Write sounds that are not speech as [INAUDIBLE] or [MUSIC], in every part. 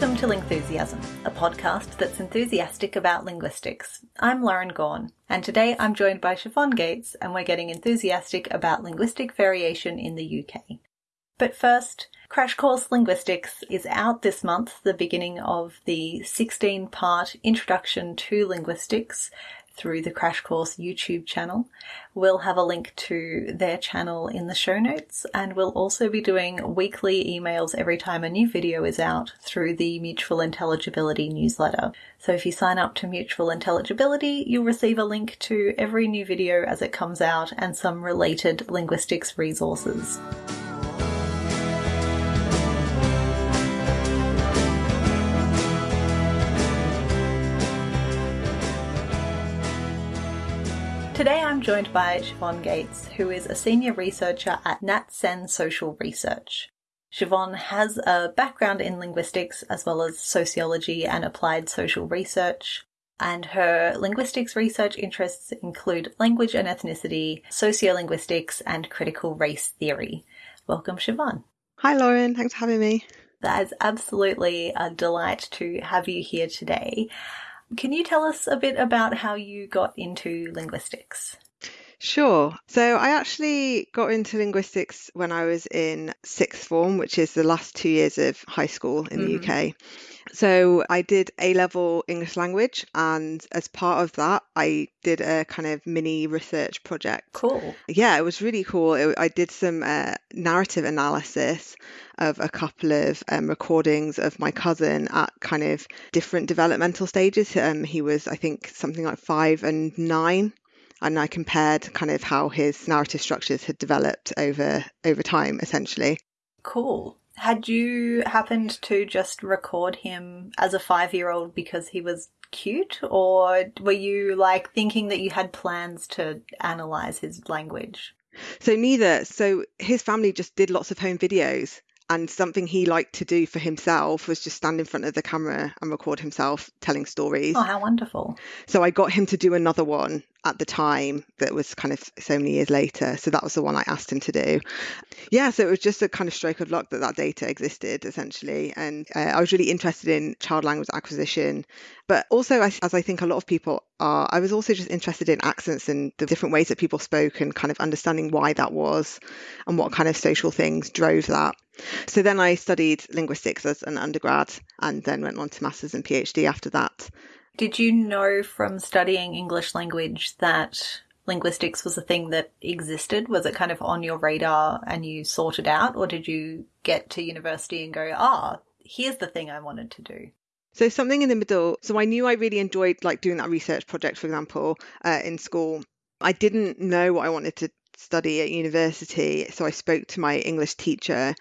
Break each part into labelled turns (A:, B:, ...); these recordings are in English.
A: Welcome to Lingthusiasm, a podcast that's enthusiastic about linguistics. I'm Lauren Gawne, and today I'm joined by Siobhan Gates, and we're getting enthusiastic about linguistic variation in the UK. But first, Crash Course Linguistics is out this month, the beginning of the 16 part Introduction to Linguistics through the Crash Course YouTube channel. We'll have a link to their channel in the show notes, and we'll also be doing weekly emails every time a new video is out through the Mutual Intelligibility newsletter. So if you sign up to Mutual Intelligibility, you'll receive a link to every new video as it comes out and some related linguistics resources. Today I'm joined by Siobhan Gates, who is a senior researcher at NatCen Social Research. Siobhan has a background in linguistics as well as sociology and applied social research, and her linguistics research interests include language and ethnicity, sociolinguistics, and critical race theory. Welcome, Siobhan.
B: Hi, Lauren. Thanks for having me.
A: That is absolutely a delight to have you here today. Can you tell us a bit about how you got into linguistics?
B: Sure. So I actually got into linguistics when I was in sixth form, which is the last two years of high school in the
A: Mhm.
B: UK. So I did A level English language, and as part of that, I did a kind of mini research project.
A: Cool.
B: Yeah, it was really cool. It, I did some uh, narrative analysis of a couple of um, recordings of my cousin at kind of different developmental stages. Um, he was, I think, something like five and nine, and I compared kind of how his narrative structures had developed over over time, essentially.
A: Cool. Had you happened to just record him as a five year old because he was cute, or were you like thinking that you had plans to analyze his language?
B: So neither. So his family just did lots of home videos. And something he liked to do for himself was just stand in front of the camera and record himself telling stories.
A: Oh, how wonderful.
B: So I got him to do another one at the time that was kind of so many years later. So that was the one I asked him to do. Yeah, so it was just a kind of stroke of luck that that data existed essentially. And uh, I was really interested in child language acquisition. But also, as, as I think a lot of people are, I was also just interested in accents and the different ways that people spoke and kind of understanding why that was and what kind of social things drove that. So then I studied linguistics as an undergrad and then went on to master's and PhD after that.
A: Did you know from studying English language that linguistics was a thing that existed? Was it kind of on your radar and you sorted out, or did you get to university and go, ah, here's the thing I wanted to do?
B: So something in the middle. So I knew I really enjoyed like doing that research project, for example, uh, in school. I didn't know what I wanted to study at university, so I spoke to my English teacher,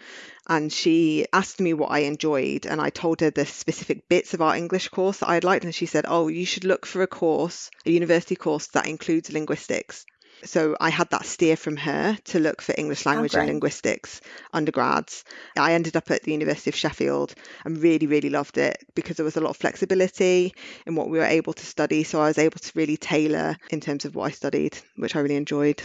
B: and she asked me what I enjoyed, and I told her the specific bits of our English course that I'd liked, and she said, "Oh, you should look for a course, a university course that includes linguistics." So I had that steer from her to look for English oh, language and linguistics undergrads. I ended up at the University of Sheffield and really, really loved it because there was a lot of flexibility in what we were able to study. So I was able to really tailor in terms of what I studied, which I really enjoyed.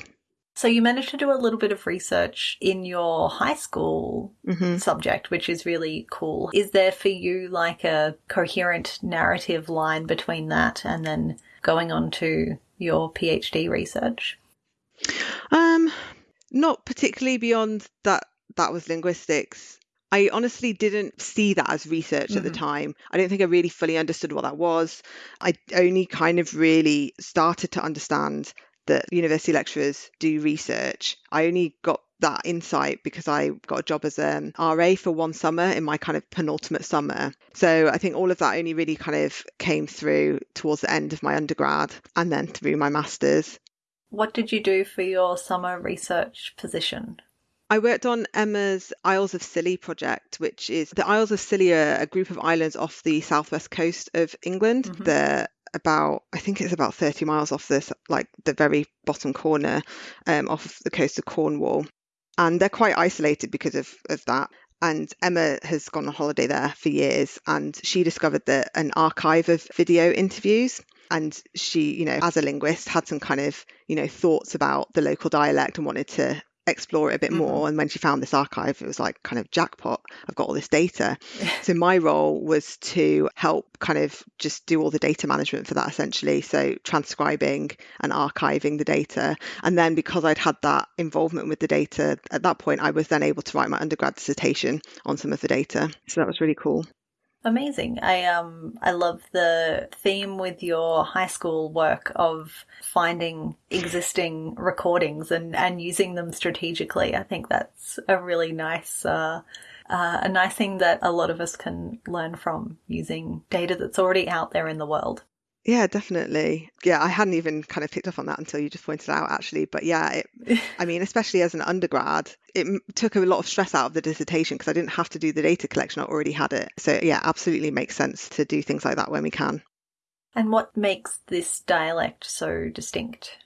A: So you managed to do a little bit of research in your high school
B: hmm
A: subject, which is really cool. Is there for you like a coherent narrative line between that and then going on to your PhD research?
B: Um, not particularly beyond that. That was linguistics. I honestly didn't see that as research at the
A: Mhm.
B: time. I don't think I really fully understood what that was. I only kind of really started to understand that university lecturers do research. I only got that insight because I got a job as an RA for one summer in my kind of penultimate summer. So I think all of that only really kind of came through towards the end of my undergrad and then through my master's.
A: What did you do for your summer research position?
B: I worked on Emma's Isles of Scilly project, which is the Isles of Scilly are a group of islands off the southwest coast of England.
A: Mhm.
B: They're about, I think it's about 30 miles off this, like the very bottom corner um, off the coast of Cornwall. And they're quite isolated because of, of that. And Emma has gone on holiday there for years, and she discovered that an archive of video interviews. And she, you know, as a linguist, had some kind of, you know, thoughts about the local dialect and wanted to explore it a bit
A: Mhm.
B: more. And when she found this archive, it was like kind of jackpot. I've got all this data. So my role was to help kind of just do all the data management for that essentially. So transcribing and archiving the data. And then because I'd had that involvement with the data at that point, I was then able to write my undergrad dissertation on some of the data. So that was really cool.
A: Amazing. I um I love the theme with your high school work of finding existing recordings and and using them strategically. I think that's a really nice uh, uh, a nice thing that a lot of us can learn from using data that's already out there in the world.
B: Yeah, definitely. Yeah, I hadn't even kind of picked up on that until you just pointed out, actually. But yeah, it, [LAUGHS] I mean, especially as an undergrad, it m- took a lot of stress out of the dissertation because I didn't have to do the data collection. I already had it. So yeah, absolutely makes sense to do things like that when we can.
A: And what makes this dialect so distinct?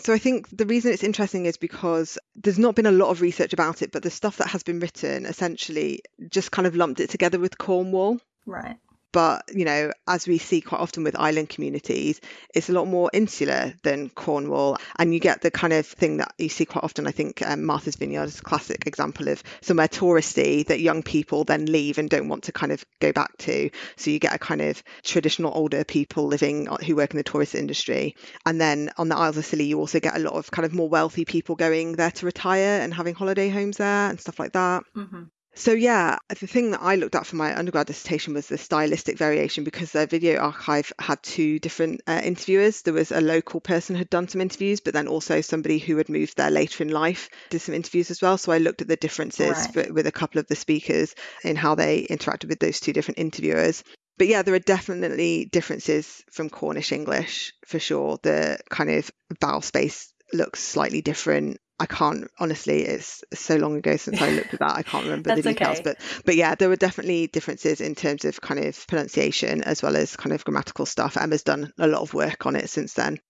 B: So I think the reason it's interesting is because there's not been a lot of research about it, but the stuff that has been written essentially just kind of lumped it together with Cornwall.
A: Right.
B: But, you know, as we see quite often with island communities, it's a lot more insular than Cornwall. And you get the kind of thing that you see quite often. I think um, Martha's Vineyard is a classic example of somewhere touristy that young people then leave and don't want to kind of go back to. So you get a kind of traditional older people living uh, who work in the tourist industry. And then on the Isles of Scilly, you also get a lot of kind of more wealthy people going there to retire and having holiday homes there and stuff like that.
A: hmm
B: So yeah, the thing that I looked at for my undergrad dissertation was the stylistic variation because their video archive had two different uh, interviewers. There was a local person who had done some interviews, but then also somebody who had moved there later in life did some interviews as well. So I looked at the differences
A: Right.
B: with, with a couple of the speakers in how they interacted with those two different interviewers. But yeah, there are definitely differences from Cornish English for sure. The kind of vowel space looks slightly different. I can't honestly. It's so long ago since I looked at that. I can't remember the details,
A: okay.
B: but but yeah, there were definitely differences in terms of kind of pronunciation as well as kind of grammatical stuff. Emma's done a lot of work on it since then.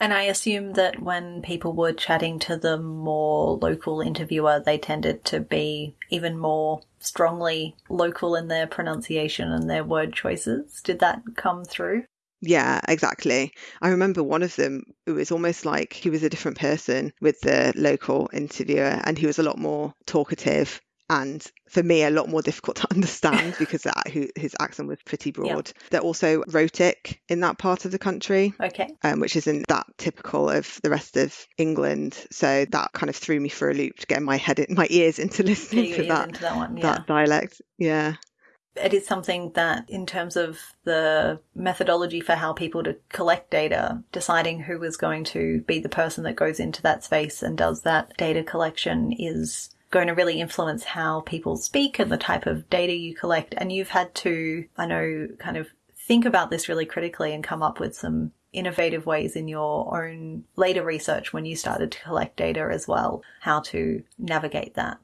A: And I assume that when people were chatting to the more local interviewer, they tended to be even more strongly local in their pronunciation and their word choices. Did that come through?
B: Yeah, exactly. I remember one of them, it was almost like he was a different person with the local interviewer, and he was a lot more talkative and for me a lot more difficult to [LAUGHS] understand [LAUGHS] because his accent was pretty broad. They're also rhotic in that part of the country.
A: Okay.
B: Um, which isn't that typical of the rest of England, so that kind of threw me for a loop to get my head, in, my ears into [LAUGHS] listening to that
A: that one. Yeah.
B: that dialect. Yeah,
A: it is something that, in terms of the methodology for how people to collect data, deciding who is going to be the person that goes into that space and does that data collection is going to really influence how people speak and the type of data you collect. And you've had to, I know, kind of think about this really critically and come up with some innovative ways in your own later research when you started to collect data as well, how to navigate that.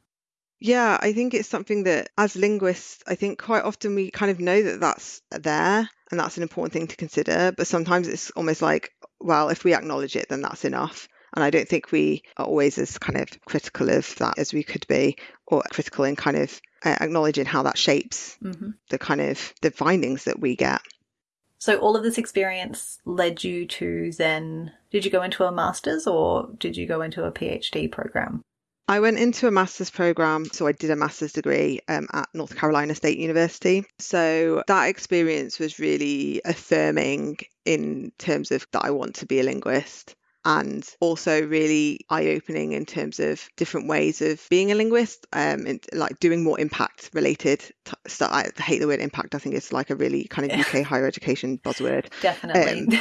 B: Yeah, I think it's something that as linguists, I think quite often we kind of know that that's there and that's an important thing to consider. But sometimes it's almost like, well, if we acknowledge it, then that's enough. And I don't think we are always as kind of critical of that as we could be, or critical in kind of uh, acknowledging how that shapes
A: hmm
B: the kind of the findings that we get.
A: So all of this experience led you to then did you go into a master's or did you go into a PhD program?
B: I went into a master's program, so I did a master's degree um, at North Carolina State University. So that experience was really affirming in terms of that I want to be a linguist. And also really eye-opening in terms of different ways of being a linguist, um, and like doing more impact-related t- stuff. I hate the word impact. I think it's like a really kind of UK [LAUGHS] higher education buzzword.
A: Definitely.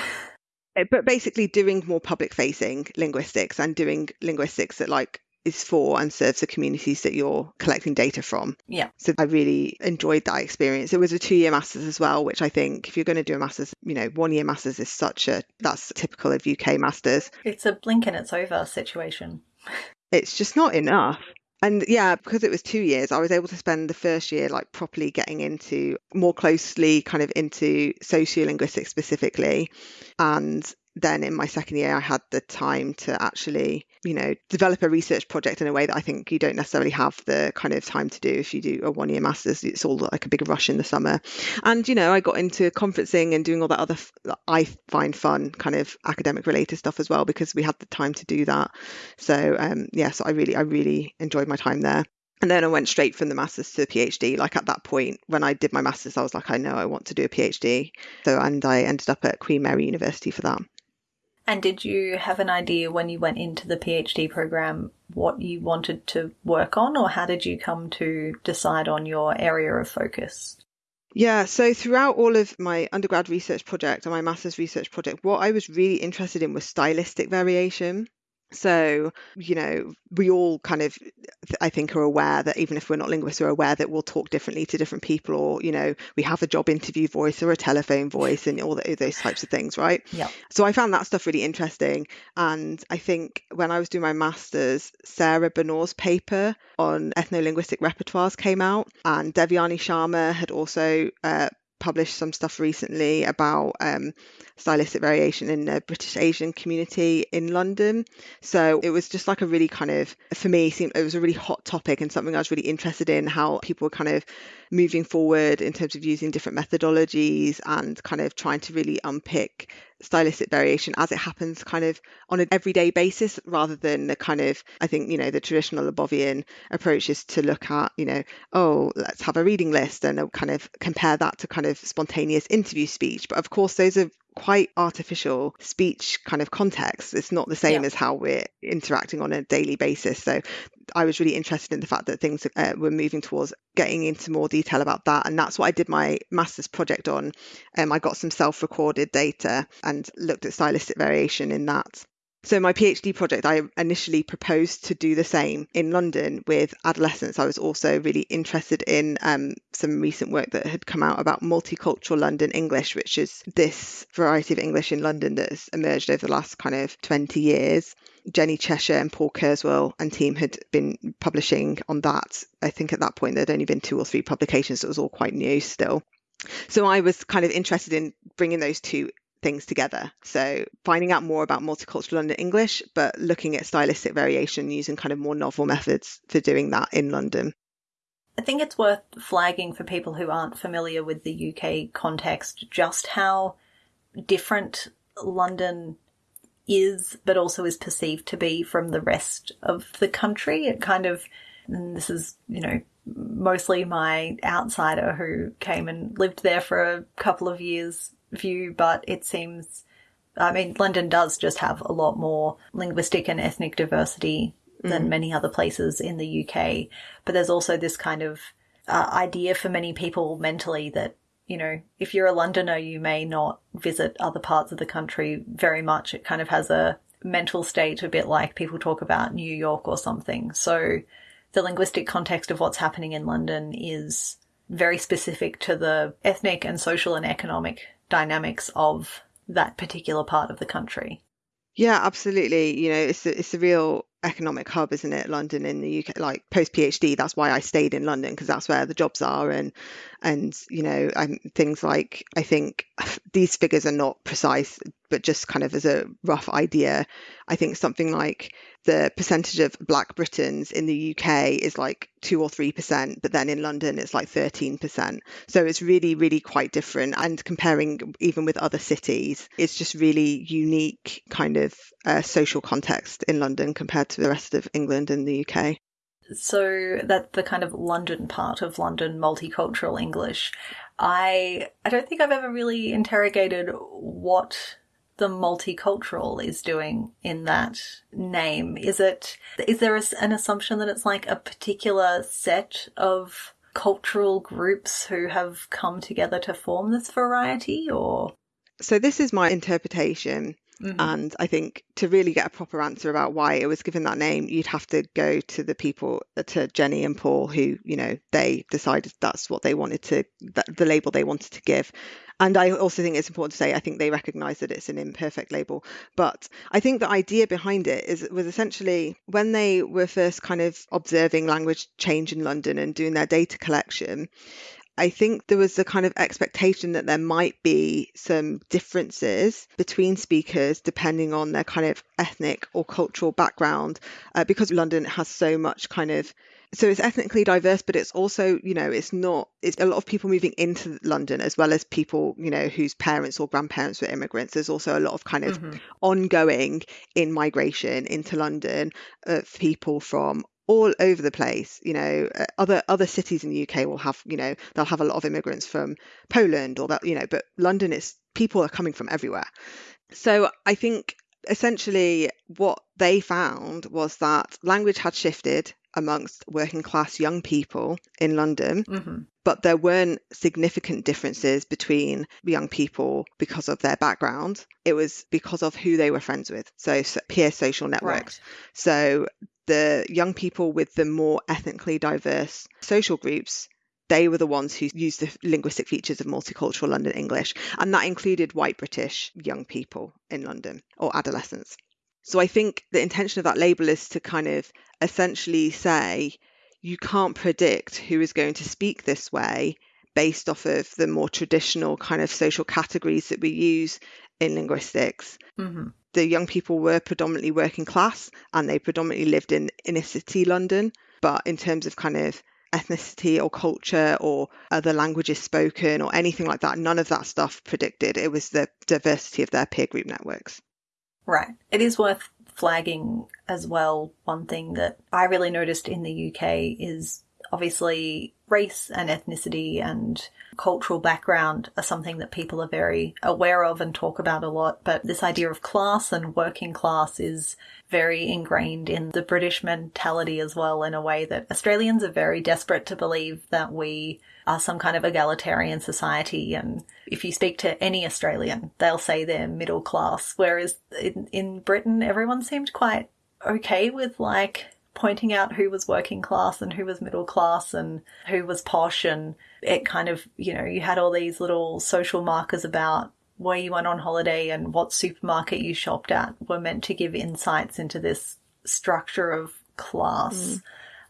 B: Uh, but basically doing more public facing linguistics and doing linguistics that like is for and serves the communities that you're collecting data from.
A: Yeah.
B: So I really enjoyed that experience. It was a two year masters as well, which I think if you're going to do a masters, you know, one year masters is such a that's typical of UK masters.
A: it's a blink and it's over situation.
B: It's just not enough. And yeah, because it was two years, I was able to spend the first year like properly getting into more closely kind of into sociolinguistics specifically. And then in my second year, I had the time to actually, you know, develop a research project in a way that I think you don't necessarily have the kind of time to do if you do a one year master's. It's all like a big rush in the summer. And, you know, I got into conferencing and doing all that other, I find fun kind of academic related stuff as well because we had the time to do that. So, um, yeah, so I really, I really enjoyed my time there. And then I went straight from the master's to the PhD. Like at that point, when I did my master's, I was like, I know I want to do a PhD. So, and I ended up at Queen Mary University for that.
A: And did you have an idea when you went into the PhD program what you wanted to work on, or how did you come to decide on your area of focus?
B: Yeah, so throughout all of my undergrad research project and my master's research project, what I was really interested in was stylistic variation. So, you know, we all kind of, I think, are aware that even if we're not linguists, we're aware that we'll talk differently to different people, or, you know, we have a job interview voice or a telephone voice and all the, those types of things, right?
A: Yeah.
B: So I found that stuff really interesting. And I think when I was doing my master's, Sarah Benor's paper on ethno-linguistic repertoires came out, and Devyani Sharma had also uh, published some stuff recently about um, stylistic variation in the British Asian community in London. So it was just like a really kind of, for me, seemed it was a really hot topic and something I was really interested in how people were kind of moving forward in terms of using different methodologies and kind of trying to really unpick stylistic variation as it happens kind of on an everyday basis rather than the kind of I think you know the traditional Labovian approach is to look at you know oh let's have a reading list and kind of compare that to kind of spontaneous interview speech. But of course those are quite artificial speech kind of context. It's not the same yeah. as how we're interacting on a daily basis. So I was really interested in the fact that things uh, were moving towards getting into more detail about that. And that's what I did my master's project on. Um, I got some self recorded data and looked at stylistic variation in that. So, my PhD project, I initially proposed to do the same in London with adolescents. I was also really interested in um, some recent work that had come out about multicultural London English, which is this variety of English in London that's emerged over the last kind of 20 years. Jenny Cheshire and Paul Kerswill and team had been publishing on that. I think at that point there'd only been two or three publications, so it was all quite new still. So I was kind of interested in bringing those two things together. So finding out more about multicultural London English, but looking at stylistic variation using kind of more novel methods for doing that in London.
A: I think it's worth flagging for people who aren't familiar with the UK context just how different London is, but also is perceived to be from the rest of the country. It kind of, this is, you know, mostly my outsider who came and lived there for a couple of years view, but it seems, I mean, London does just have a lot more linguistic and ethnic diversity than mm. many other places in the UK. But there's also this kind of uh, idea for many people mentally that, you know, if you're a Londoner, you may not visit other parts of the country very much. It kind of has a mental state a bit like people talk about New York or something. So the linguistic context of what's happening in London is very specific to the ethnic and social and economic dynamics of that particular part of the country.
B: Yeah, absolutely. You know, it's a, it's a real economic hub, isn't it? London in the UK, like post PhD. That's why I stayed in London because that's where the jobs are, and and you know, I'm, things like I think [SIGHS] these figures are not precise, but just kind of as a rough idea, I think something like the percentage of Black Britons in the UK is like two or three percent, but then in London it's like thirteen percent. So it's really, really quite different. And comparing even with other cities, it's just really unique kind of uh, social context in London compared to the rest of England and the UK.
A: So that the kind of London part of London multicultural English. I I don't think I've ever really interrogated what the multicultural is doing in that name? Is it, is there an assumption that it's like a particular set of cultural groups who have come together to form this variety or?
B: So this is my interpretation. Mm-hmm. And I think to really get a proper answer about why it was given that name, you'd have to go to the people, to Jenny and Paul, who, you know, they decided that's what they wanted to, the label they wanted to give. And I also think it's important to say I think they recognise that it's an imperfect label. But I think the idea behind it is was essentially when they were first kind of observing language change in London and doing their data collection, I think there was a kind of expectation that there might be some differences between speakers depending on their kind of ethnic or cultural background, uh, because London has so much kind of so it's ethnically diverse but it's also you know it's not it's a lot of people moving into london as well as people you know whose parents or grandparents were immigrants there's also a lot of kind of mm-hmm. ongoing in migration into london of people from all over the place. You know, uh, other other cities in the UK will have, you know, they'll have a lot of immigrants from Poland or that, you know, but London is people are coming from everywhere. So I think essentially what they found was that language had shifted amongst working class young people in London, mm-hmm. but there weren't significant differences between young people because of their background. It was because of who they were friends with. So, so peer social networks. Right. So the young people with the more ethnically diverse social groups they were the ones who used the linguistic features of multicultural London English, and that included white British young people in London or adolescents. So I think the intention of that label is to kind of essentially say you can't predict who is going to speak this way based off of the more traditional kind of social categories that we use in linguistics. Mm-hmm the young people were predominantly working class and they predominantly lived in inner city London. But in terms of kind of ethnicity or culture or other languages spoken or anything like that, none of that stuff predicted. It was the diversity of their peer group networks.
A: Right. It is worth flagging as well. One thing that I really noticed in the UK is obviously race and ethnicity and cultural background are something that people are very aware of and talk about a lot. But this idea of class and working class is very ingrained in the British mentality as well, in a way that Australians are very desperate to believe that we are some kind of egalitarian society. And if you speak to any Australian, they'll say they're middle class. Whereas in, in Britain, everyone seemed quite okay with like pointing out who was working class and who was middle class and who was posh. And it kind of, you know, you had all these little social markers about where you went on holiday and what supermarket you shopped at were meant to give insights into this structure of class. Mm.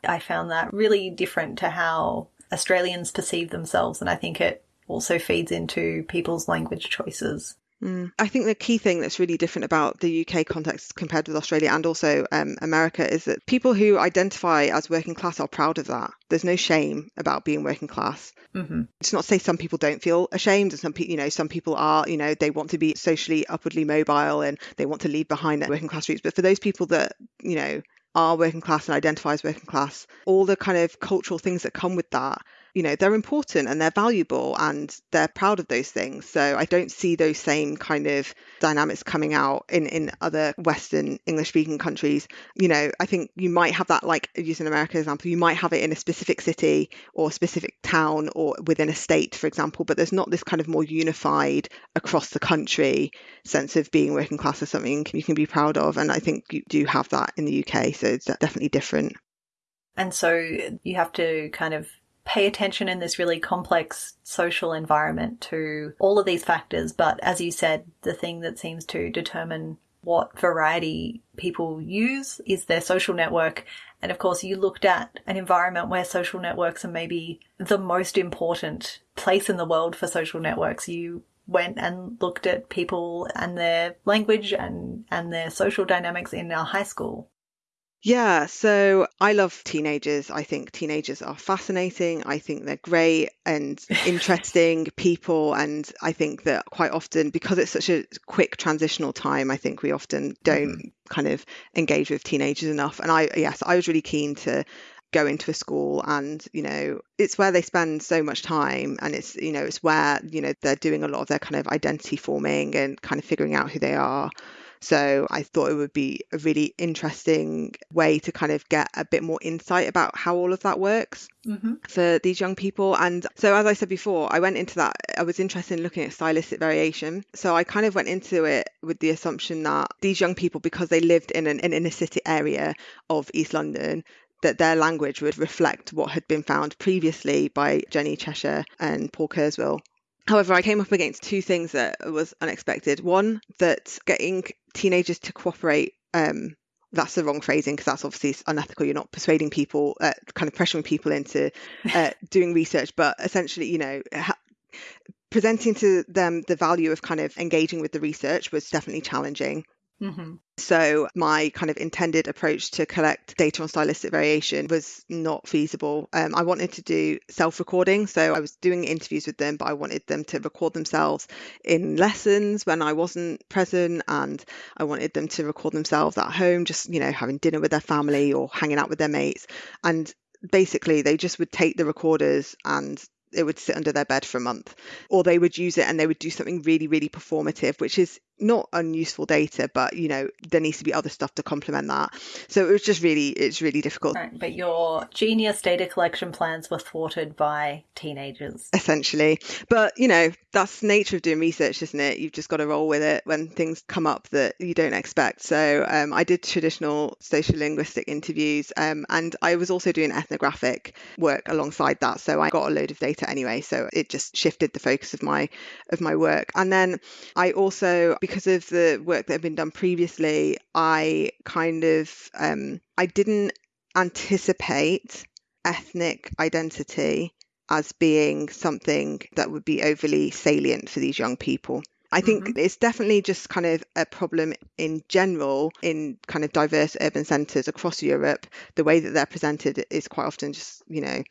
A: I found that really different to how Australians perceive themselves. And I think it also feeds into people's language choices.
B: Mm. I think the key thing that's really different about the UK context compared with Australia and also um, America is that people who identify as working class are proud of that. There's no shame about being working class. Mm-hmm. It's not to say some people don't feel ashamed, and some people, you know, some people are, you know, they want to be socially upwardly mobile and they want to leave behind their working class roots. But for those people that, you know, are working class and identify as working class, all the kind of cultural things that come with that you know they're important and they're valuable and they're proud of those things. So i don't see those same kind of dynamics coming out in in other western english speaking countries. You know i think you might have that like using america example you might have it in a specific city or specific town or within a state for example but there's not this kind of more unified across the country sense of being working class as something you can be proud of. And i think you do have that in the uk so it's definitely different.
A: And so you have to kind of pay attention in this really complex social environment to all of these factors. But as you said, the thing that seems to determine what variety people use is their social network. And of course, you looked at an environment where social networks are maybe the most important place in the world for social networks. You went and looked at people and their language and, and their social dynamics in our high school.
B: Yeah, so I love teenagers. I think teenagers are fascinating. I think they're great and [LAUGHS] interesting people. And I think that quite often, because it's such a quick transitional time, I think we often don't mm-hmm. kind of engage with teenagers enough. And I, yes, I was really keen to go into a school and you know it's where they spend so much time and it's you know it's where you know they're doing a lot of their kind of identity forming and kind of figuring out who they are so I thought it would be a really interesting way to kind of get a bit more insight about how all of that works mm-hmm. for these young people. And so, as I said before, I went into that, I was interested in looking at stylistic variation. So I kind of went into it with the assumption that these young people, because they lived in an, an inner city area of East London, that their language would reflect what had been found previously by Jenny Cheshire and Paul Kerswill However, I came up against two things that was unexpected. One, that getting teenagers to cooperate um, that's the wrong phrasing because that's obviously unethical. You're not persuading people, uh, kind of pressuring people into uh, [LAUGHS] doing research, but essentially, you know, ha- presenting to them the value of kind of engaging with the research was definitely challenging. Mm-hmm. So, my kind of intended approach to collect data on stylistic variation was not feasible. Um, I wanted to do self recording. So, I was doing interviews with them, but I wanted them to record themselves in lessons when I wasn't present. And I wanted them to record themselves at home, just, you know, having dinner with their family or hanging out with their mates. And basically, they just would take the recorders and it would sit under their bed for a month or they would use it and they would do something really really performative which is not unuseful data, but you know there needs to be other stuff to complement that. So it was just really it's really difficult.
A: Right, but your genius data collection plans were thwarted by teenagers,
B: essentially. But you know that's the nature of doing research, isn't it? You've just got to roll with it when things come up that you don't expect. So um, I did traditional sociolinguistic interviews, um, and I was also doing ethnographic work alongside that. So I got a load of data anyway. So it just shifted the focus of my of my work, and then I also because of the work that had been done previously, I kind of um, I didn't anticipate ethnic identity as being something that would be overly salient for these young people. I think mm-hmm. it's definitely just kind of a problem in general in kind of diverse urban centres across Europe. The way that they're presented is quite often just, you know,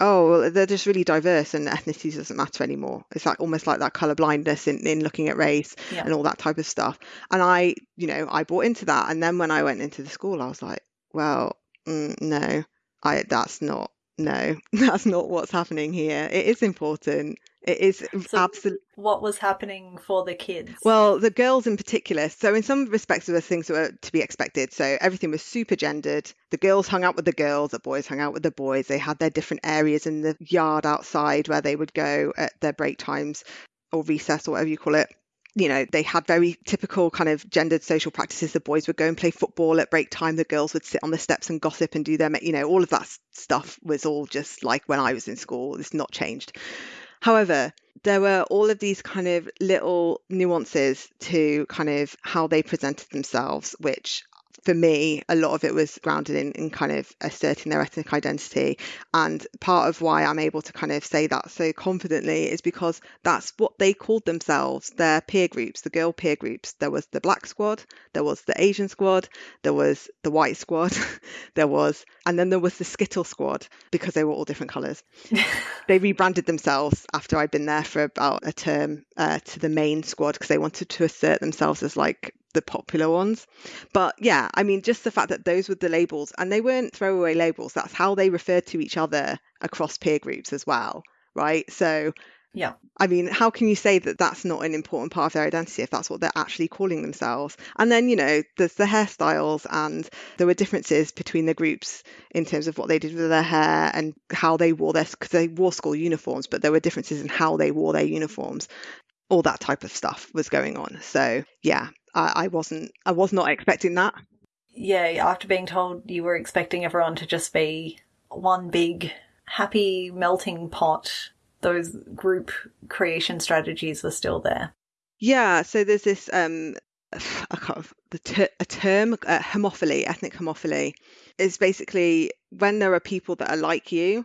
B: oh well they're just really diverse and ethnicity doesn't matter anymore. It's like almost like that color blindness in, in looking at race yeah. and all that type of stuff. And i you know i bought into that. And then when i went into the school i was like well mm, no i that's not no [LAUGHS] that's not what's happening here it is important it is so absolutely.
A: What was happening for the kids?
B: Well, the girls in particular. So, in some respects, there were things that were to be expected. So, everything was super gendered. The girls hung out with the girls, the boys hung out with the boys. They had their different areas in the yard outside where they would go at their break times or recess or whatever you call it you know, they had very typical kind of gendered social practices. The boys would go and play football at break time. The girls would sit on the steps and gossip and do their, you know, all of that stuff was all just like when I was in school. It's not changed. However, there were all of these kind of little nuances to kind of how they presented themselves, which for me, a lot of it was grounded in, in kind of asserting their ethnic identity. And part of why I'm able to kind of say that so confidently is because that's what they called themselves, their peer groups, the girl peer groups. There was the black squad, there was the Asian squad, there was the white squad, [LAUGHS] there was, and then there was the Skittle squad because they were all different colours. [LAUGHS] they rebranded themselves after I'd been there for about a term uh, to the main squad because they wanted to assert themselves as like the popular ones. But yeah, I mean, just the fact that those were the labels and they weren't throwaway labels, that's how they referred to each other across peer groups as well, right? So,
A: yeah.
B: I mean, how can you say that that's not an important part of their identity if that's what they're actually calling themselves? And then, you know, there's the hairstyles, and there were differences between the groups in terms of what they did with their hair and how they wore their, because they wore school uniforms, but there were differences in how they wore their uniforms. All that type of stuff was going on. So, yeah, I, I wasn't I was not expecting that.
A: Yeah, after being told you were expecting everyone to just be one big happy melting pot, those group creation strategies were still there.
B: Yeah, so there's this um I can't, the ter- a term uh, homophily, ethnic homophily, is basically when there are people that are like you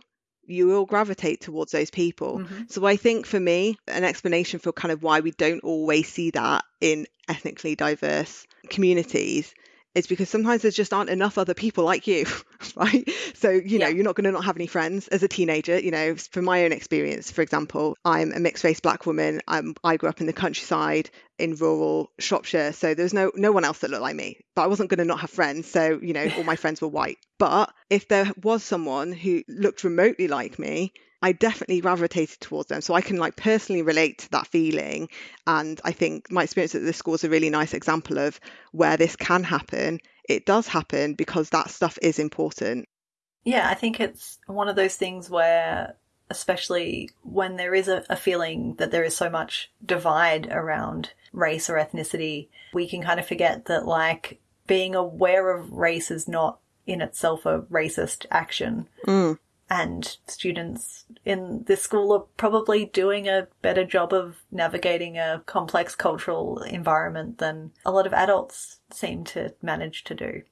B: you will gravitate towards those people. Mm-hmm. So I think for me, an explanation for kind of why we don't always see that in ethnically diverse communities is because sometimes there just aren't enough other people like you, [LAUGHS] right? So, you know, yeah. you're not going to not have any friends as a teenager. You know, from my own experience, for example, I'm a mixed race black woman. I'm, I grew up in the countryside in rural Shropshire. So there was no, no one else that looked like me, but I wasn't going to not have friends. So, you know, all my [LAUGHS] friends were white. But if there was someone who looked remotely like me, I definitely gravitated towards them. So I can like personally relate to that feeling. And I think my experience at this school is a really nice example of where this can happen. It does happen because that stuff is important.
A: Yeah, I think it's one of those things where, especially when there is a, a feeling that there is so much divide around race or ethnicity, we can kind of forget that like being aware of race is not in itself a racist action.
B: Mm
A: and students in this school are probably doing a better job of navigating a complex cultural environment than a lot of adults seem to manage to do.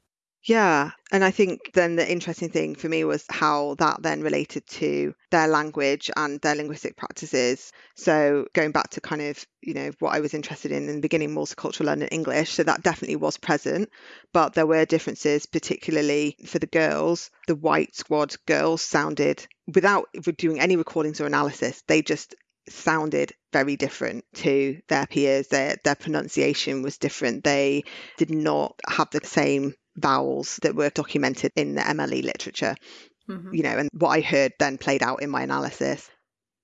B: Yeah. And I think then the interesting thing for me was how that then related to their language and their linguistic practices. So going back to kind of, you know, what I was interested in in the beginning, multicultural London English. So that definitely was present, but there were differences, particularly for the girls. The white squad girls sounded, without doing any recordings or analysis, they just sounded very different to their peers. Their their pronunciation was different. They did not have the same vowels that were documented in the MLE literature. Mm-hmm. You know, and what I heard then played out in my analysis.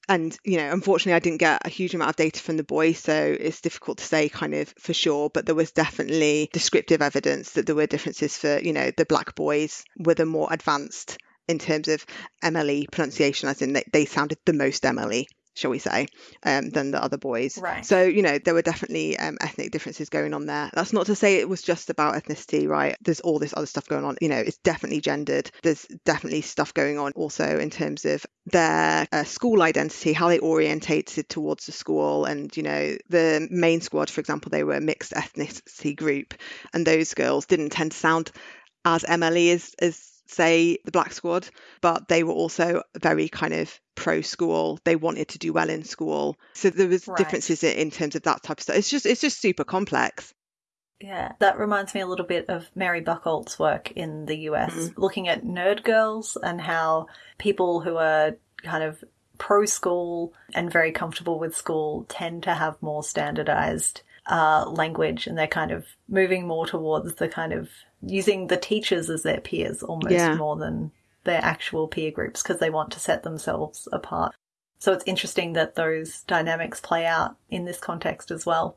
B: And, you know, unfortunately, I didn't get a huge amount of data from the boys, so it's difficult to say kind of for sure. But there was definitely descriptive evidence that there were differences for, you know, the black boys were the more advanced in terms of MLE pronunciation, as in they, they sounded the most MLE shall we say, um, than the other boys.
A: Right.
B: So, you know, there were definitely um, ethnic differences going on there. That's not to say it was just about ethnicity, right? There's all this other stuff going on. You know, it's definitely gendered. There's definitely stuff going on also in terms of their uh, school identity, how they orientated towards the school. And, you know, the main squad, for example, they were a mixed ethnicity group, and those girls didn't tend to sound as MLE as, as say the black squad but they were also very kind of pro school they wanted to do well in school. So there was right. differences in terms of that type of stuff. It's just it's just super complex.
A: Yeah, that reminds me a little bit of Mary Bucholtz's work in the US, mm-hmm. looking at nerd girls and how people who are kind of pro school and very comfortable with school tend to have more standardized uh, language and they're kind of moving more towards the kind of using the teachers as their peers almost yeah. more than their actual peer groups because they want to set themselves apart. So it's interesting that those dynamics play out in this context as well.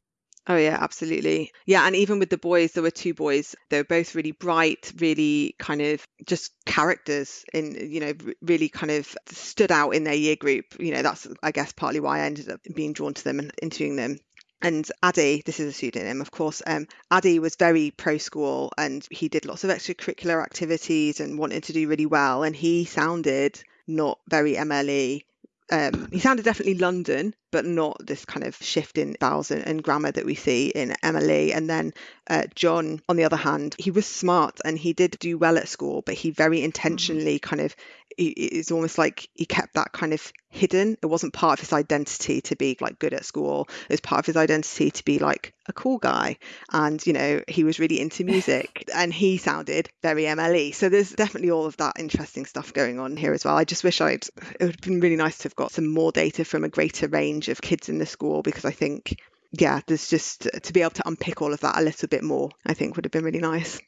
B: Oh yeah, absolutely. Yeah, and even with the boys, there were two boys. They were both really bright, really kind of just characters in, you know, really kind of stood out in their year group. You know, that's I guess partly why I ended up being drawn to them and interviewing them and Addy, this is a pseudonym, of course. Um, Addy was very pro school and he did lots of extracurricular activities and wanted to do really well. And he sounded not very MLE. Um, he sounded definitely London, but not this kind of shift in vowels and, and grammar that we see in MLE. And then uh, John, on the other hand, he was smart and he did do well at school, but he very mm-hmm. intentionally kind of it's almost like he kept that kind of hidden. It wasn't part of his identity to be like good at school. It was part of his identity to be like a cool guy. And, you know, he was really into [LAUGHS] music and he sounded very MLE. So there's definitely all of that interesting stuff going on here as well. I just wish I'd, it would have been really nice to have got some more data from a greater range of kids in the school because I think yeah, there's just to be able to unpick all of that a little bit more, I think would have been really nice.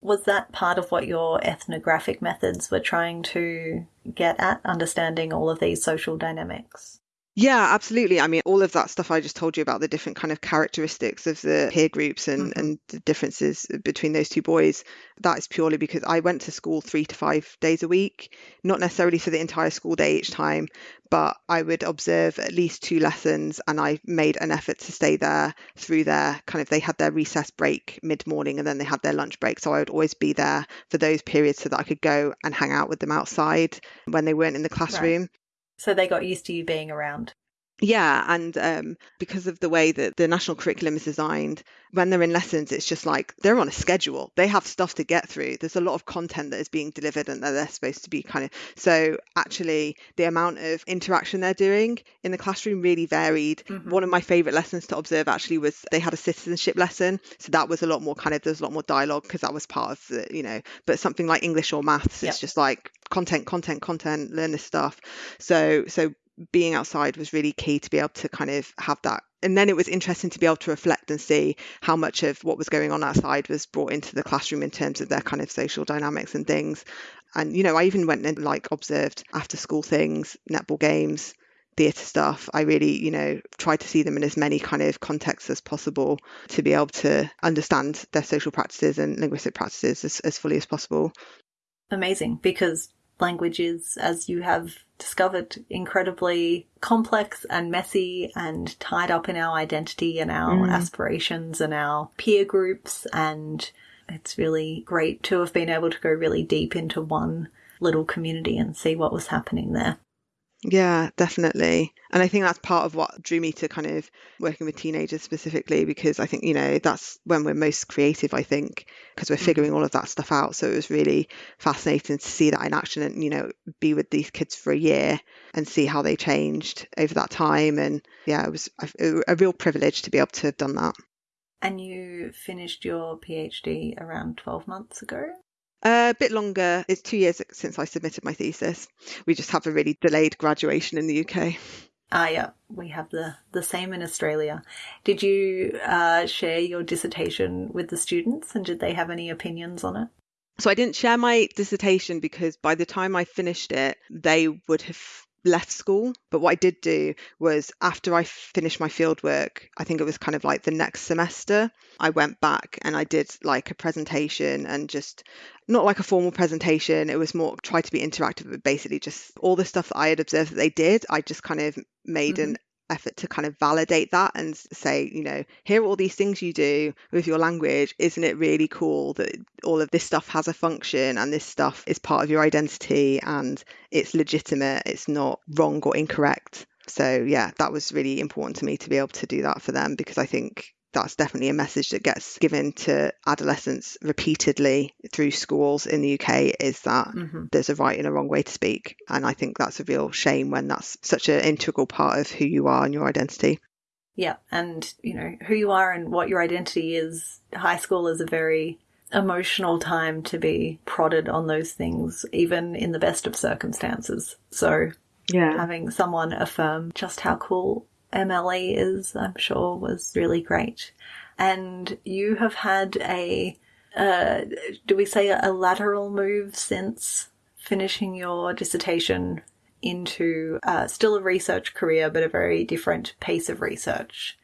A: Was that part of what your ethnographic methods were trying to get at, understanding all of these social dynamics?
B: Yeah, absolutely. I mean, all of that stuff I just told you about the different kind of characteristics of the peer groups and, mm-hmm. and the differences between those two boys, that is purely because I went to school three to five days a week, not necessarily for the entire school day each time, but I would observe at least two lessons and I made an effort to stay there through their kind of, they had their recess break mid morning and then they had their lunch break. So I would always be there for those periods so that I could go and hang out with them outside when they weren't in the classroom. Right.
A: So they got used to you being around.
B: Yeah, and um, because of the way that the national curriculum is designed, when they're in lessons, it's just like they're on a schedule. They have stuff to get through. There's a lot of content that is being delivered and that they're supposed to be kind of. So, actually, the amount of interaction they're doing in the classroom really varied. Mm-hmm. One of my favorite lessons to observe actually was they had a citizenship lesson. So, that was a lot more kind of, there's a lot more dialogue because that was part of the, you know, but something like English or maths, yep. it's just like content, content, content, learn this stuff. So, so being outside was really key to be able to kind of have that. And then it was interesting to be able to reflect and see how much of what was going on outside was brought into the classroom in terms of their kind of social dynamics and things. And you know i even went and like observed after school things netball games theatre stuff. I really you know tried to see them in as many kind of contexts as possible to be able to understand their social practices and linguistic practices as, as fully as possible.
A: Amazing because language is, as you have discovered, incredibly complex and messy and tied up in our identity and our mm. aspirations and our peer groups. And it's really great to have been able to go really deep into one little community and see what was happening there.
B: Yeah, definitely. And I think that's part of what drew me to kind of working with teenagers specifically, because I think, you know, that's when we're most creative, I think, because we're
A: Mm-hmm.
B: figuring all of that stuff out. So it was really fascinating to see that in action and, you know, be with these kids for a year and see how they changed over that time. And yeah, it was a, a real privilege to be able to have done that.
A: And you finished your PhD around 12 months ago?
B: A bit longer. It's two years since I submitted my thesis. We just have a really delayed graduation in the UK.
A: Ah, yeah, we have the, the same in Australia. Did you uh, share your dissertation with the students and did they have any opinions on it?
B: So I didn't share my dissertation because by the time I finished it, they would have left school. But what I did do was after I finished my fieldwork, I think it was kind of like the next semester, I went back and I did like a presentation and just not like a formal presentation. It was more try to be interactive, but basically just all the stuff that I had observed that they did, I just kind of made
A: Mhm.
B: an effort to kind of validate that and say, you know, here are all these things you do with your language. Isn't it really cool that all of this stuff has a function and this stuff is part of your identity and it's legitimate, it's not wrong or incorrect. So, yeah, that was really important to me to be able to do that for them because I think that's definitely a message that gets given to adolescents repeatedly through schools in the UK is that
A: hmm
B: there's a right and a wrong way to speak. And I think that's a real shame when that's such an integral part of who you are and your identity.
A: Yeah, and you know who you are and what your identity is. High school is a very emotional time to be prodded on those things, even in the best of circumstances. So
B: Yeah.
A: having someone affirm just how cool MLE is, I'm sure, was really great. And you have had a, uh, do we say a lateral move since finishing your dissertation into uh, still a research career, but a very different pace of research?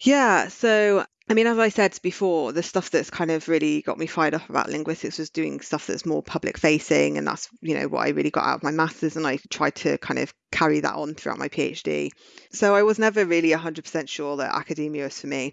B: Yeah. So, I mean, as I said before, the stuff that's kind of really got me fired up about linguistics was doing stuff that's more public facing. And that's, you know, what I really got out of my master's. And I tried to kind of carry that on throughout my PhD. So I was never really 100% sure that academia was for me.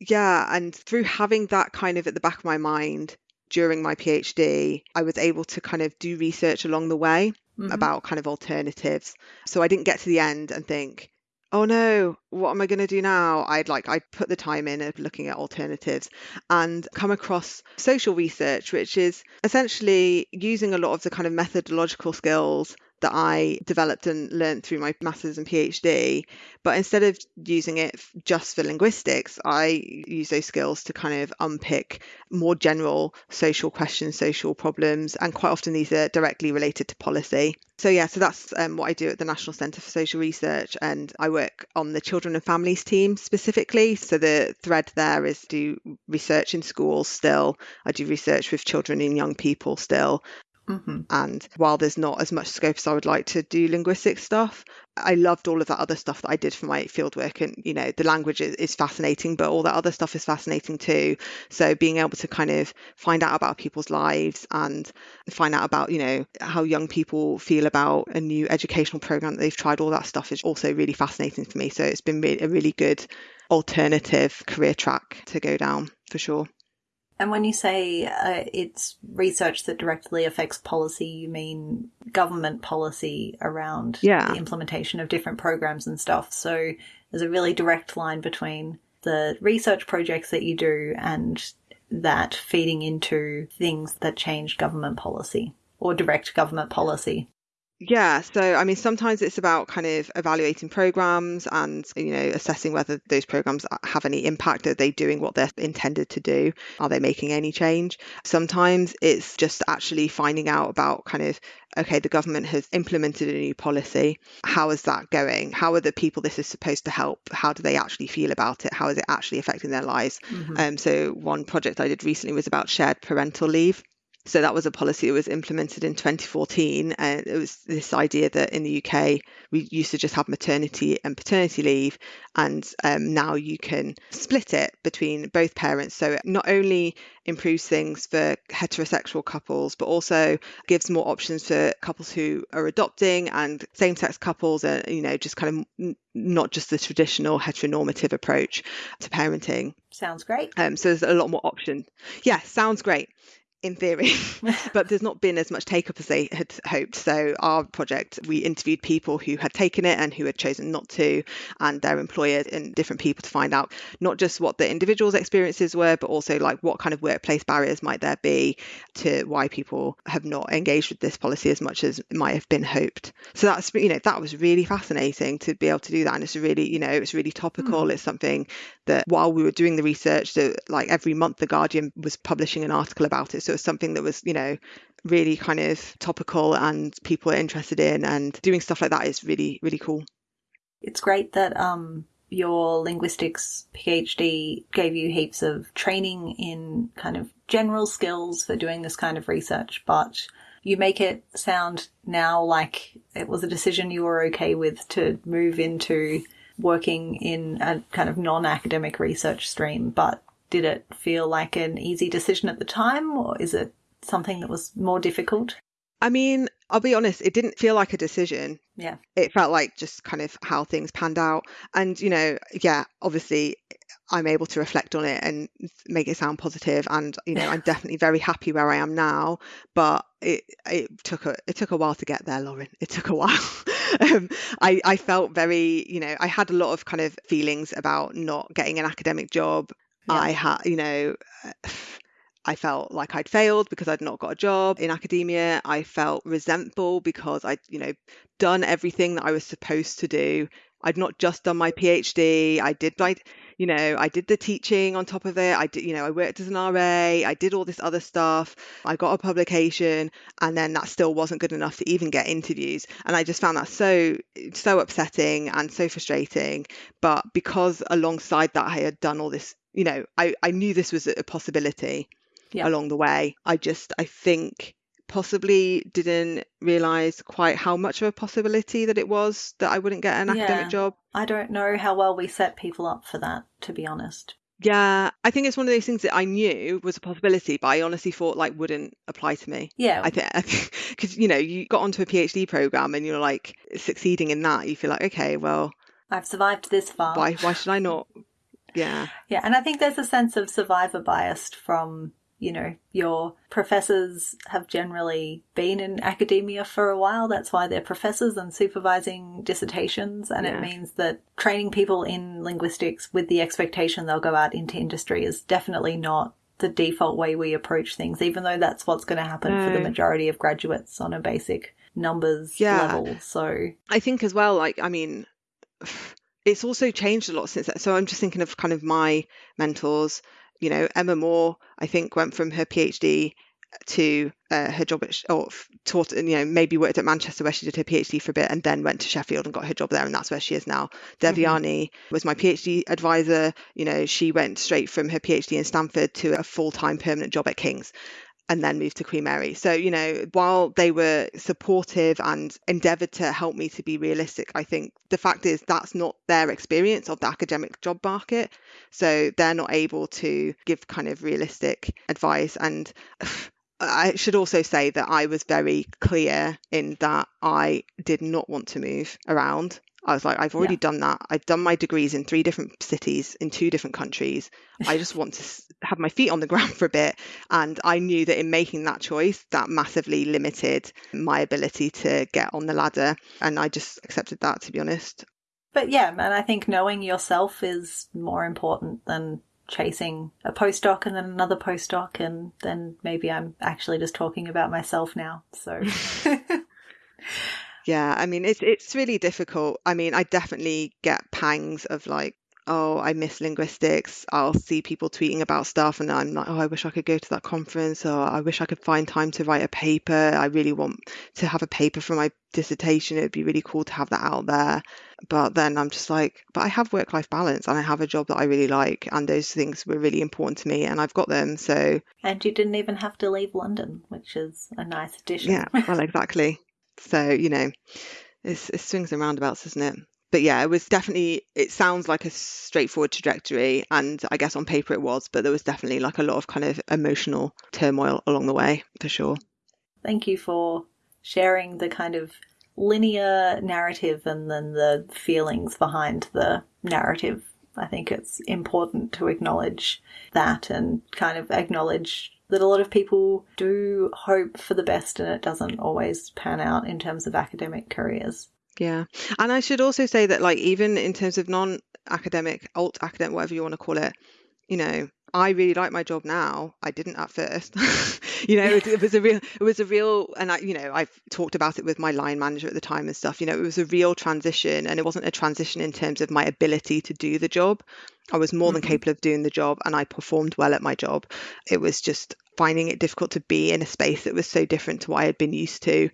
B: Yeah. And through having that kind of at the back of my mind during my PhD, I was able to kind of do research along the way
A: Mhm.
B: about kind of alternatives. So I didn't get to the end and think, oh no, what am I going to do now? I'd like, I'd put the time in of looking at alternatives and come across social research, which is essentially using a lot of the kind of methodological skills that I developed and learned through my master's and PhD. But instead of using it just for linguistics, I use those skills to kind of unpick more general social questions, social problems, and quite often these are directly related to policy. So yeah, so that's um, what I do at the National Centre for Social Research, and I work on the children and families team specifically. So the thread there is do research in schools still. I do research with children and young people still,
A: hmm
B: and while there's not as much scope as I would like to do linguistic stuff, I loved all of that other stuff that I did for my fieldwork. And, you know, the language is, is fascinating, but all that other stuff is fascinating too. So being able to kind of find out about people's lives and find out about, you know, how young people feel about a new educational program that they've tried, all that stuff is also really fascinating for me. So it's been a really good alternative career track to go down for sure.
A: And when you say uh, it's research that directly affects policy, you mean government policy around
B: Yeah.
A: the implementation of different programs and stuff. So there's a really direct line between the research projects that you do and that feeding into things that change government policy or direct government policy.
B: Yeah, so I mean, sometimes it's about kind of evaluating programs and, you know, assessing whether those programs have any impact. Are they doing what they're intended to do? Are they making any change? Sometimes it's just actually finding out about kind of, okay, the government has implemented a new policy. How is that going? How are the people this is supposed to help? How do they actually feel about it? How is it actually affecting their lives?
A: Mhm.
B: Um, so one project I did recently was about shared parental leave. So that was a policy that was implemented in 2014, and it was this idea that in the UK we used to just have maternity and paternity leave, and um, now you can split it between both parents. So it not only improves things for heterosexual couples, but also gives more options for couples who are adopting and same-sex couples, and you know, just kind of not just the traditional heteronormative approach to parenting.
A: Sounds great.
B: Um, so there's a lot more options. Yeah, sounds great. In theory, [LAUGHS] but there's not been as much take up as they had hoped. So, our project, we interviewed people who had taken it and who had chosen not to, and their employers and different people to find out not just what the individual's experiences were, but also like what kind of workplace barriers might there be to why people have not engaged with this policy as much as might have been hoped. So, that's, you know, that was really fascinating to be able to do that. And it's really, you know, it's really topical. Mm. It's something that while we were doing the research, that like every month, The Guardian was publishing an article about it. So, was something that was, you know, really kind of topical and people are interested in and doing stuff like that is really, really cool.
A: It's great that um your linguistics PhD gave you heaps of training in kind of general skills for doing this kind of research, but you make it sound now like it was a decision you were okay with to move into working in a kind of non academic research stream, but did it feel like an easy decision at the time, or is it something that was more difficult?
B: I mean, I'll be honest, it didn't feel like a decision.
A: Yeah.
B: It felt like just kind of how things panned out. And, you know, yeah, obviously I'm able to reflect on it and make it sound positive and you know I'm [LAUGHS] definitely very happy where I am now but it it took a it took a while to get there Lauren it took a while [LAUGHS] um, I I felt very you know I had a lot of kind of feelings about not getting an academic job I had, you know, [SIGHS] I felt like I'd failed because I'd not got a job in academia. I felt resentful because I'd, you know, done everything that I was supposed to do. I'd not just done my PhD. I did like, you know, I did the teaching on top of it. I did, you know, I worked as an RA. I did all this other stuff. I got a publication, and then that still wasn't good enough to even get interviews. And I just found that so, so upsetting and so frustrating. But because alongside that, I had done all this you know, I, I knew this was a possibility yeah. along the way. I just, I think possibly didn't realize quite how much of a possibility that it was that I wouldn't get an yeah. academic job.
A: I don't know how well we set people up for that, to be honest.
B: Yeah, I think it's one of those things that I knew was a possibility, but I honestly thought like wouldn't apply to me.
A: Yeah,
B: I think [LAUGHS] because you know you got onto a PhD program and you're like succeeding in that, you feel like okay, well,
A: I've survived this far.
B: Why why should I not [LAUGHS] yeah.
A: Yeah. And I think there's a sense of survivor bias from, you know, your professors have generally been in academia for a while. That's why they're professors and supervising dissertations. And yeah. it means that training people in linguistics with the expectation they'll go out into industry is definitely not the default way we approach things, even though that's what's going to happen no. for the mm. majority of graduates on a basic numbers yeah. level. So
B: I think as well, like, I mean, it's also changed a lot since that. So I'm just thinking of kind of my mentors. You know, Emma Moore, I think, went from her PhD to uh, her job at, or taught, you know, maybe worked at Manchester where she did her PhD for a bit and then went to Sheffield and got her job there. And that's where she is now. Devyani mm-hmm. was my PhD advisor. You know, she went straight from her PhD in Stanford to a full time permanent job at King's and then moved to Queen Mary. So, you know, while they were supportive and endeavoured to help me to be realistic, I think the fact is that's not their experience of the academic job market. So they're not able to give kind of realistic advice. And [SIGHS] I should also say that I was very clear in that I did not want to move around. I was like, I've already yeah. done that. I've done my degrees in three different cities in two different countries. I just want to have my feet on the [LAUGHS] ground for a bit. And I knew that in making that choice, that massively limited my ability to get on the ladder. And I just accepted that, to be honest.
A: But yeah, and I think knowing yourself is more important than chasing a postdoc and then another postdoc. And then maybe I'm actually just talking about myself now. So. [LAUGHS] [LAUGHS]
B: Yeah, I mean it's it's really difficult. I mean, I definitely get pangs of like, oh, I miss linguistics. I'll see people tweeting about stuff and I'm like, oh, I wish I could go to that conference or I wish I could find time to write a paper. I really want to have a paper for my dissertation. It'd be really cool to have that out there. But then I'm just like, but I have work life balance and I have a job that I really like and those things were really important to me and I've got them. So
A: And you didn't even have to leave London, which is a nice addition.
B: Yeah, well [LAUGHS] exactly. So, you know, it's, it swings and roundabouts, isn't it? But yeah, it was definitely, it sounds like a straightforward trajectory. And I guess on paper it was, but there was definitely like a lot of kind of emotional turmoil along the way, for sure.
A: Thank you for sharing the kind of linear narrative and then the feelings behind the narrative. I think it's important to acknowledge that and kind of acknowledge that a lot of people do hope for the best and it doesn't always pan out in terms of academic careers.
B: Yeah. And I should also say that, like, even in terms of non academic, alt academic, whatever you want to call it, you know, I really like my job now. I didn't at first. [LAUGHS] you know, it, it, was a real, it was a real, and I, you know, I've talked about it with my line manager at the time and stuff. You know, it was a real transition, and it wasn't a transition in terms of my ability to do the job. I was more mm-hmm. than capable of doing the job, and I performed well at my job. It was just finding it difficult to be in a space that was so different to what I had been used to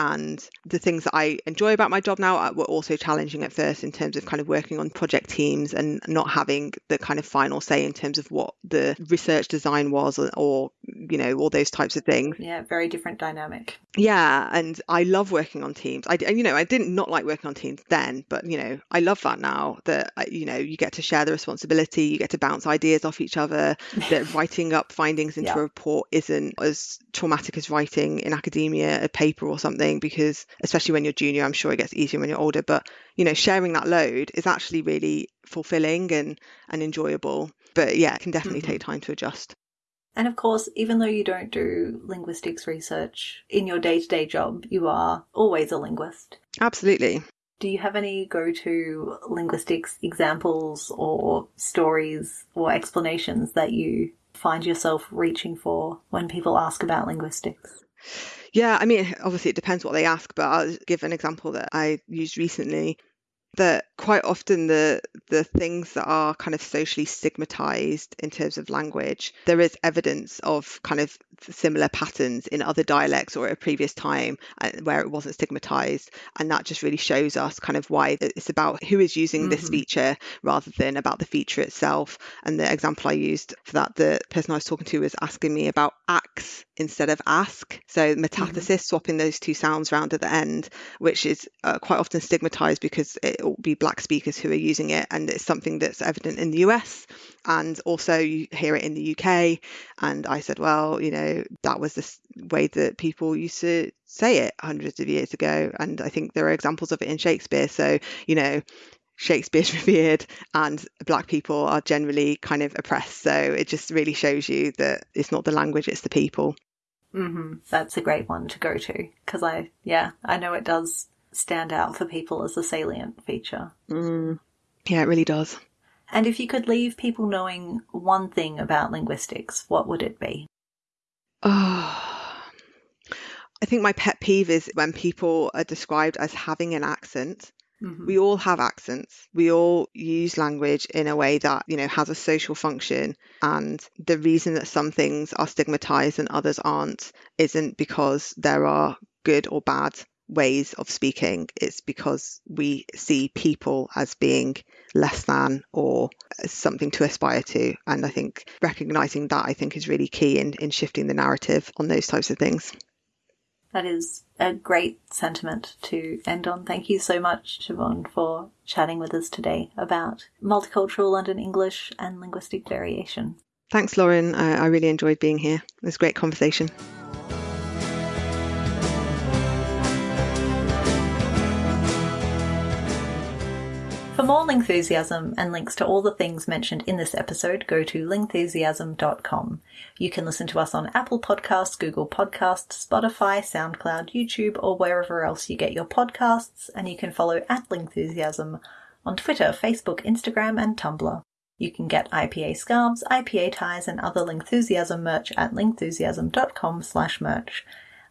B: and the things that I enjoy about my job now uh, were also challenging at first in terms of kind of working on project teams and not having the kind of final say in terms of what the research design was or, or you know all those types of things.
A: Yeah very different dynamic.
B: Yeah and I love working on teams. I you know I didn't not like working on teams then but you know I love that now that uh, you know you get to share the responsibility you get to bounce ideas off each other that [LAUGHS] writing up findings into yeah. a report isn't as traumatic as writing in academia a paper or something because especially when you're junior i'm sure it gets easier when you're older but you know sharing that load is actually really fulfilling and and enjoyable but yeah it can definitely mm-hmm. take time to adjust
A: and of course, even though you don't do linguistics research in your day to day job, you are always a linguist.
B: Absolutely.
A: Do you have any go to linguistics examples or stories or explanations that you find yourself reaching for when people ask about linguistics?
B: Yeah, I mean, obviously it depends what they ask, but I'll give an example that I used recently that quite often the the things that are kind of socially stigmatized in terms of language there is evidence of kind of similar patterns in other dialects or at a previous time uh, where it wasn't stigmatized. And that just really shows us kind of why it's about who is using mm-hmm. this feature rather than about the feature itself. And the example i used for that the person i was talking to was asking me about axe instead of ask. So metathesis mm-hmm. swapping those two sounds around at the end which is uh, quite often stigmatized because it will be black speakers who are using it, and it's something that's evident in the US, and also you hear it in the UK. And I said, well, you know, that was the way that people used to say it hundreds of years ago, and I think there are examples of it in Shakespeare. So, you know, Shakespeare's [LAUGHS] revered and black people are generally kind of oppressed. So it just really shows you that it's not the language, it's the people.
A: Mm-hmm. That's a great one to go to because I, yeah, I know it does stand out for people as a salient feature.
B: Mm. Yeah, it really does.
A: And if you could leave people knowing one thing about linguistics, what would it be?
B: Oh, [SIGHS] I think my pet peeve is when people are described as having an accent. Mm-hmm. We all have accents. We all use language in a way that, you know, has a social function. And the reason that some things are stigmatized and others aren't isn't because there are good or bad ways of speaking, it's because we see people as being less than or something to aspire to. And I think recognizing that I think is really key in, in shifting the narrative on those types of things.
A: That is a great sentiment to end on. Thank you so much, Siobhan, for chatting with us today about multicultural London English and linguistic variation.
B: Thanks, Lauren. I, I really enjoyed being here. It was a great conversation.
A: For more Lingthusiasm and links to all the things mentioned in this episode, go to lingthusiasm.com. You can listen to us on Apple Podcasts, Google Podcasts, Spotify, SoundCloud, YouTube, or wherever else you get your podcasts, and you can follow at Lingthusiasm on Twitter, Facebook, Instagram, and Tumblr. You can get IPA scarves, IPA ties, and other Lingthusiasm merch at lingthusiasm.com slash merch.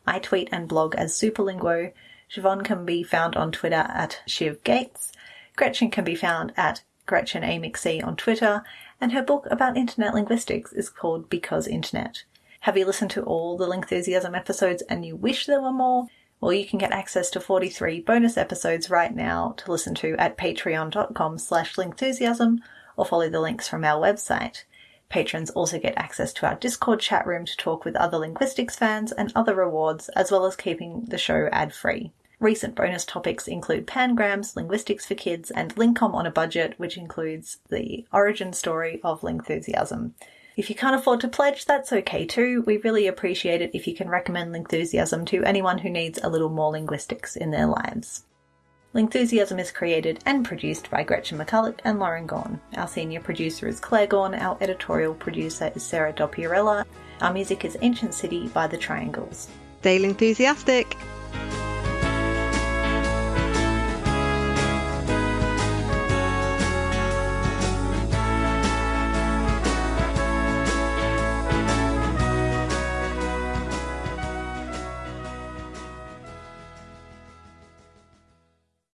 A: I tweet and blog as Superlinguo. Siobhan can be found on Twitter at Shiv Gates. Gretchen can be found at Gretchen A. McC on Twitter, and her book about internet linguistics is called Because Internet. Have you listened to all the Lingthusiasm episodes and you wish there were more? Well, you can get access to 43 bonus episodes right now to listen to at patreon.com slash lingthusiasm or follow the links from our website. Patrons also get access to our Discord chat room to talk with other linguistics fans and other rewards, as well as keeping the show ad free. Recent bonus topics include pangrams, linguistics for kids, and Lingcom on a budget, which includes the origin story of Lingthusiasm. If you can't afford to pledge, that's okay too. We really appreciate it if you can recommend Lingthusiasm to anyone who needs a little more linguistics in their lives. Lingthusiasm is created and produced by Gretchen McCulloch and Lauren Gawne. Our senior producer is Claire Gawne, our editorial producer is Sarah Dopierala. Our music is Ancient City by The Triangles.
B: Stay enthusiastic!